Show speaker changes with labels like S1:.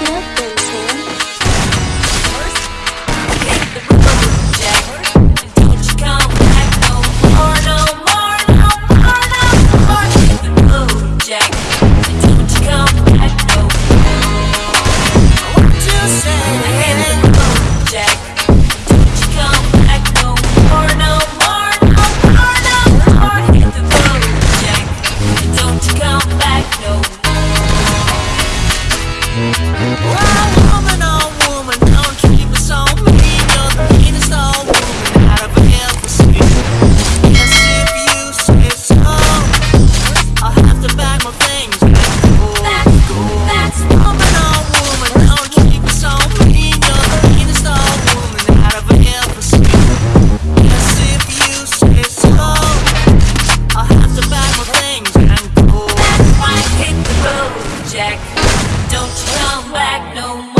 S1: get there. Don't you come back no more.